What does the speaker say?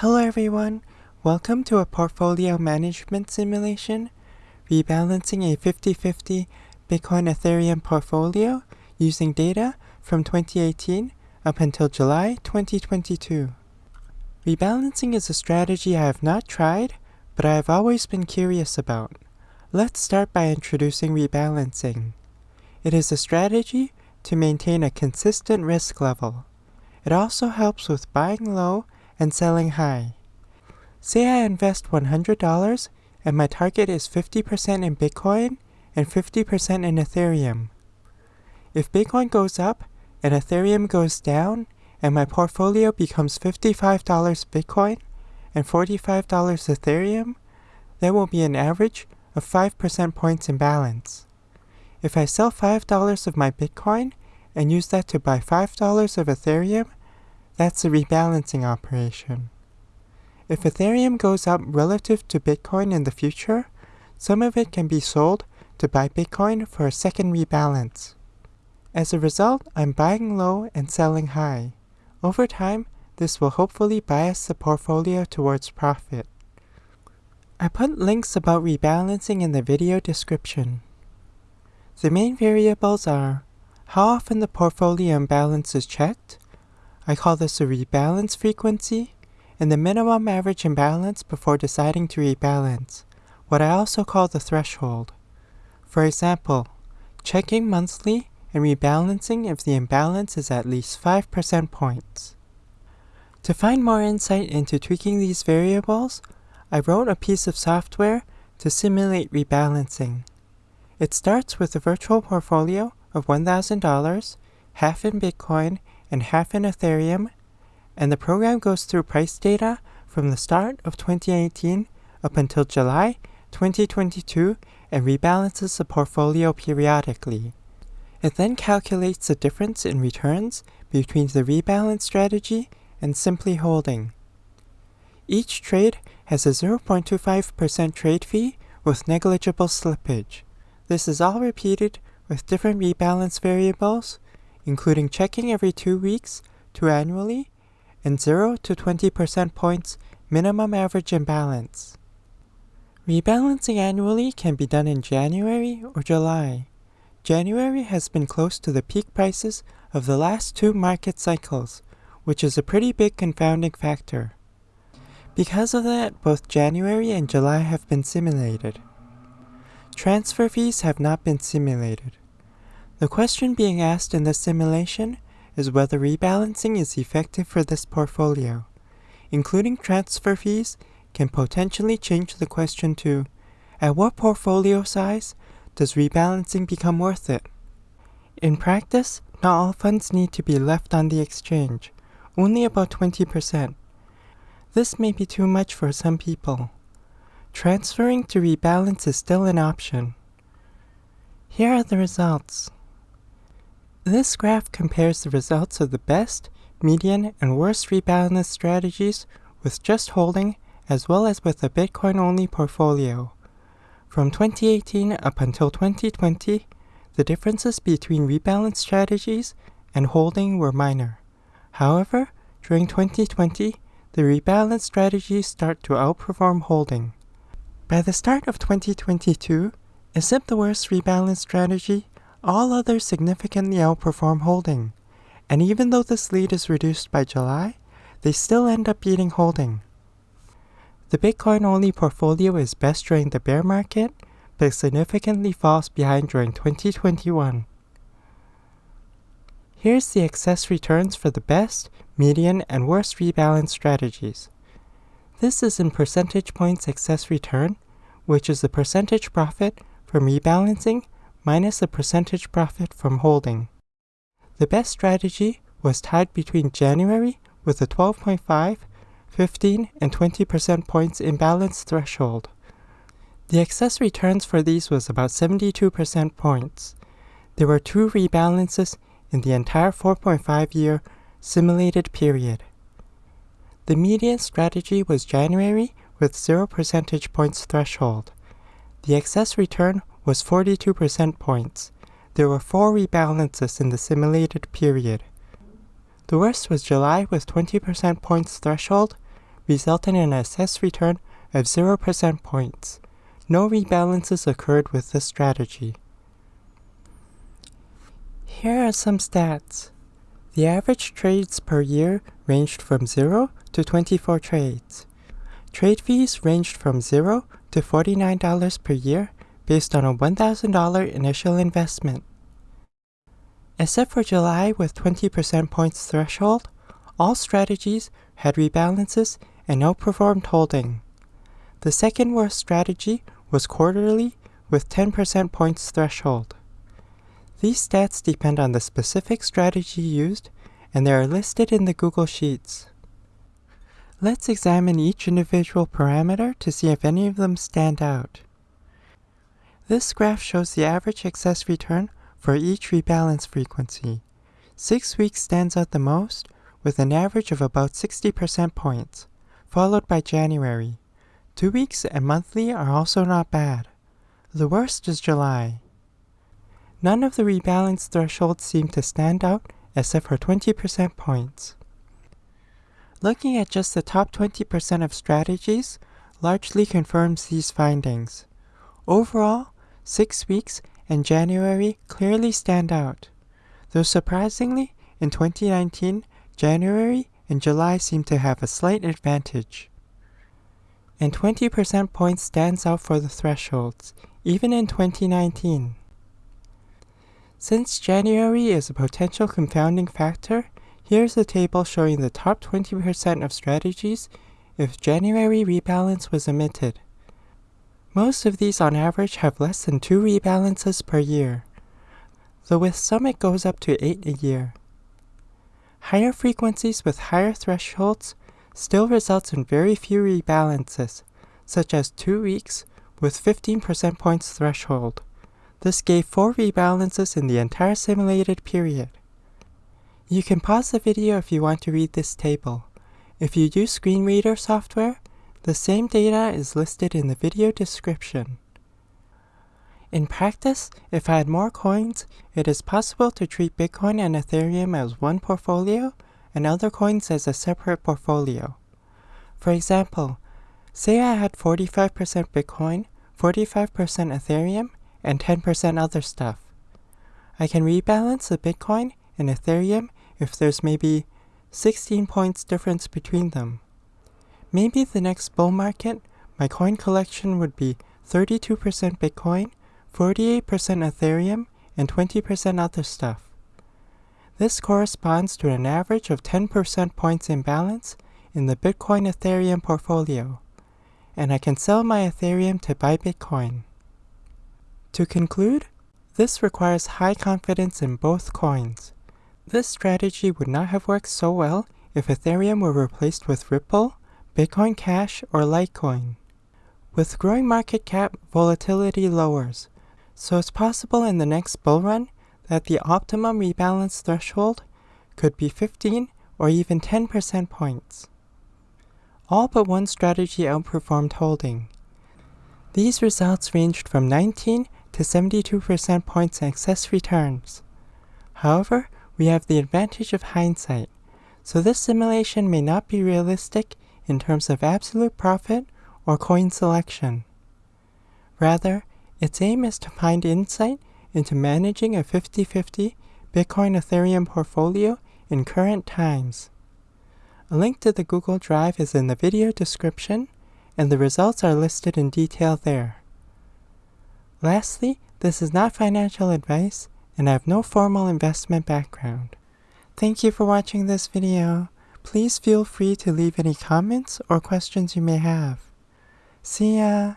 Hello everyone, welcome to a portfolio management simulation, rebalancing a 50-50 Bitcoin Ethereum portfolio using data from 2018 up until July 2022. Rebalancing is a strategy I have not tried, but I have always been curious about. Let's start by introducing rebalancing. It is a strategy to maintain a consistent risk level. It also helps with buying low and selling high. Say I invest $100 and my target is 50% in Bitcoin and 50% in Ethereum. If Bitcoin goes up and Ethereum goes down and my portfolio becomes $55 Bitcoin and $45 Ethereum, there will be an average of 5% points in balance. If I sell $5 of my Bitcoin and use that to buy $5 of Ethereum, that's a rebalancing operation. If Ethereum goes up relative to Bitcoin in the future, some of it can be sold to buy Bitcoin for a second rebalance. As a result, I'm buying low and selling high. Over time, this will hopefully bias the portfolio towards profit. I put links about rebalancing in the video description. The main variables are how often the portfolio imbalance is checked, I call this a rebalance frequency, and the minimum average imbalance before deciding to rebalance, what I also call the threshold. For example, checking monthly and rebalancing if the imbalance is at least 5% points. To find more insight into tweaking these variables, I wrote a piece of software to simulate rebalancing. It starts with a virtual portfolio of $1,000, half in Bitcoin and half in Ethereum, and the program goes through price data from the start of 2018 up until July 2022 and rebalances the portfolio periodically. It then calculates the difference in returns between the rebalance strategy and simply holding. Each trade has a 0.25% trade fee with negligible slippage. This is all repeated with different rebalance variables including checking every two weeks to annually, and 0 to 20% points minimum average imbalance. Rebalancing annually can be done in January or July. January has been close to the peak prices of the last two market cycles, which is a pretty big confounding factor. Because of that, both January and July have been simulated. Transfer fees have not been simulated. The question being asked in this simulation is whether rebalancing is effective for this portfolio. Including transfer fees can potentially change the question to, at what portfolio size does rebalancing become worth it? In practice, not all funds need to be left on the exchange, only about 20%. This may be too much for some people. Transferring to rebalance is still an option. Here are the results. This graph compares the results of the best, median, and worst rebalance strategies with just holding as well as with a Bitcoin-only portfolio. From 2018 up until 2020, the differences between rebalance strategies and holding were minor. However, during 2020, the rebalance strategies start to outperform holding. By the start of 2022, except the worst rebalance strategy, all others significantly outperform holding, and even though this lead is reduced by July, they still end up beating holding. The Bitcoin-only portfolio is best during the bear market, but significantly falls behind during 2021. Here's the excess returns for the best, median, and worst rebalance strategies. This is in percentage points excess return, which is the percentage profit from rebalancing minus the percentage profit from holding. The best strategy was tied between January with a 12.5, 15, and 20% points imbalance threshold. The excess returns for these was about 72% points. There were two rebalances in the entire 4.5 year simulated period. The median strategy was January with 0 percentage points threshold. The excess return was 42% points. There were four rebalances in the simulated period. The worst was July with 20% points threshold, resulting in an excess return of 0% points. No rebalances occurred with this strategy. Here are some stats. The average trades per year ranged from 0 to 24 trades. Trade fees ranged from 0 to $49 per year based on a $1,000 initial investment. Except for July with 20% points threshold, all strategies had rebalances and outperformed holding. The second worst strategy was quarterly with 10% points threshold. These stats depend on the specific strategy used and they are listed in the Google Sheets. Let's examine each individual parameter to see if any of them stand out. This graph shows the average excess return for each rebalance frequency. 6 weeks stands out the most with an average of about 60% points, followed by January. 2 weeks and monthly are also not bad. The worst is July. None of the rebalance thresholds seem to stand out except for 20% points. Looking at just the top 20% of strategies largely confirms these findings. Overall, 6 weeks and January clearly stand out. Though surprisingly, in 2019, January and July seem to have a slight advantage. And 20% points stands out for the thresholds, even in 2019. Since January is a potential confounding factor, here's a table showing the top 20% of strategies if January rebalance was omitted. Most of these on average have less than 2 rebalances per year, though with some it goes up to 8 a year. Higher frequencies with higher thresholds still results in very few rebalances, such as 2 weeks with 15% points threshold. This gave 4 rebalances in the entire simulated period. You can pause the video if you want to read this table. If you use screen reader software, the same data is listed in the video description. In practice, if I had more coins, it is possible to treat Bitcoin and Ethereum as one portfolio and other coins as a separate portfolio. For example, say I had 45% Bitcoin, 45% Ethereum, and 10% other stuff. I can rebalance the Bitcoin and Ethereum if there's maybe 16 points difference between them. Maybe the next bull market, my coin collection would be 32% Bitcoin, 48% Ethereum, and 20% other stuff. This corresponds to an average of 10% points imbalance in the Bitcoin Ethereum portfolio, and I can sell my Ethereum to buy Bitcoin. To conclude, this requires high confidence in both coins. This strategy would not have worked so well if Ethereum were replaced with Ripple, Bitcoin Cash, or Litecoin. With growing market cap, volatility lowers, so it's possible in the next bull run that the optimum rebalance threshold could be 15 or even 10% points. All but one strategy outperformed holding. These results ranged from 19 to 72% points excess returns. However, we have the advantage of hindsight, so this simulation may not be realistic in terms of absolute profit or coin selection. Rather, its aim is to find insight into managing a 50-50 Bitcoin Ethereum portfolio in current times. A link to the Google Drive is in the video description, and the results are listed in detail there. Lastly, this is not financial advice, and I have no formal investment background. Thank you for watching this video. Please feel free to leave any comments or questions you may have. See ya!